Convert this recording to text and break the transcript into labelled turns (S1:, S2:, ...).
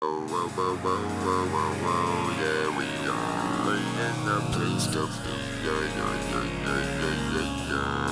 S1: Oh, whoa, whoa, whoa, whoa, whoa, whoa, yeah, we are in the place of, yeah, yeah, yeah, yeah, yeah, yeah.